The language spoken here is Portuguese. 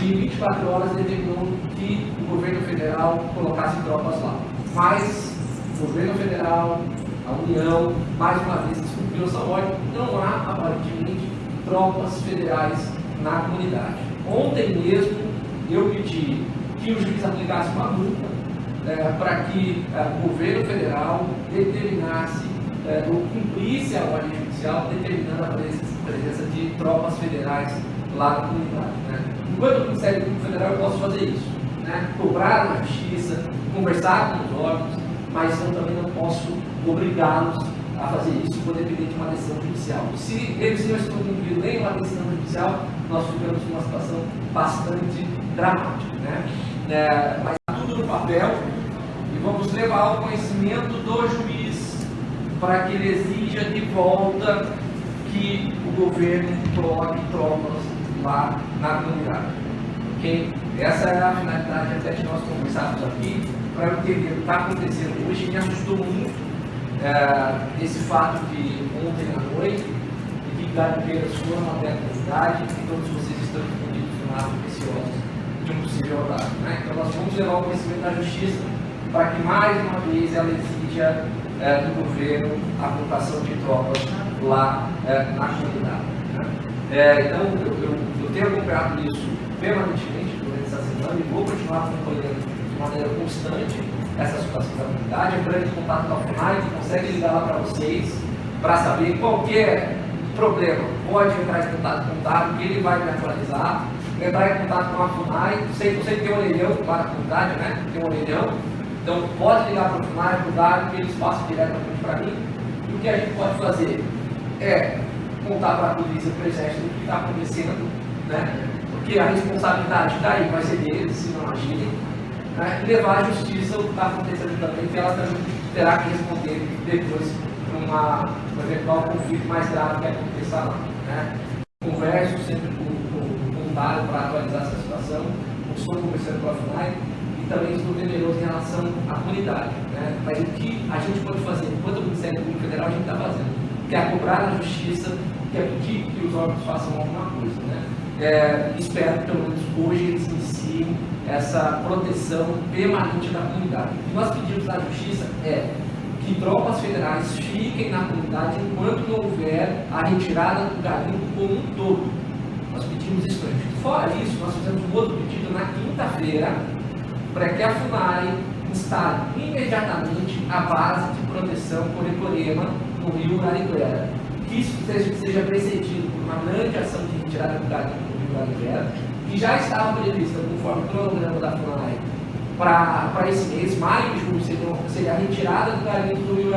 que em 24 horas determinou que o governo federal colocasse tropas lá. Mas o governo federal, a União, mais uma vez descumpriu essa ordem, não há aparentemente tropas federais na comunidade. Ontem mesmo eu pedi que o juiz aplicasse uma multa é, para que é, o governo federal determinasse é, ou cumprisse a ordem judicial determinando a presença, presença de tropas federais lá na comunidade. Né? Enquanto Ministério Público Federal eu posso fazer isso, né? cobrar na justiça, conversar com os órgãos, mas eu também não posso obrigá-los a fazer isso por depender de uma decisão judicial. Se eles não estão cumprindo nem uma decisão judicial, nós ficamos numa situação bastante dramática. Né? É, mas está tudo no papel e vamos levar ao conhecimento do juiz para que ele exija de volta que o governo coloque tropas lá na comunidade. Okay? Essa é a finalidade até que nós conversamos aqui, para entender o que está acontecendo hoje. Me assustou muito é, esse fato de ontem à noite, de que garimpeiras foram até a comunidade e todos vocês estão escondidos no lado preciosos de um possível horário. Né? Então nós vamos levar o conhecimento da justiça para que mais uma vez ela exija é, do governo a colocação de tropas lá é, na comunidade. Né? É, então eu, eu, acompanhado isso permanentemente durante essa semana e vou continuar acompanhando de maneira constante essa situação da comunidade, entrando em contato com a FUNAI, que consegue ligar lá para vocês para saber qualquer problema. Pode entrar em contato com o Dário, que ele vai me atualizar. Entrar em contato com a FUNAI, sei que você tem um orelhão para a comunidade, né? Tem um orelhão. Então pode ligar para o FUNAI, para o Dário, que eles passam diretamente para mim. E o que a gente pode fazer é contar para a polícia, para o exército, o que está acontecendo, né? Porque a responsabilidade daí vai ser deles, se não agirem né, e levar à justiça o que está acontecendo também, que ela também terá que responder depois para um eventual conflito mais grave que aconteça lá. Né. Converso sempre com, com o voluntário para atualizar essa situação, estou conversando com a FUNAI e também estou temeroso em relação à comunidade. Né. Mas o que a gente pode fazer, enquanto o Ministério Público Federal, a gente está fazendo, que é cobrar na justiça, que é pedir que os órgãos façam alguma coisa. Né. É, espero pelo menos hoje eles iniciem essa proteção permanente da comunidade. O que nós pedimos à Justiça é que tropas federais fiquem na comunidade enquanto não houver a retirada do garimpo como um todo. Nós pedimos isso para a Fora isso, nós fizemos um outro pedido na quinta-feira para que a FUNAI instale imediatamente a base de proteção Corecorema no rio Ariguera. Que isso seja, precedido por uma grande ação de retirada do no rio Ariguera que já estava prevista conforme o cronograma da FUNAI para esse mês, maio e junho, seria, a retirada do garimpo do Rio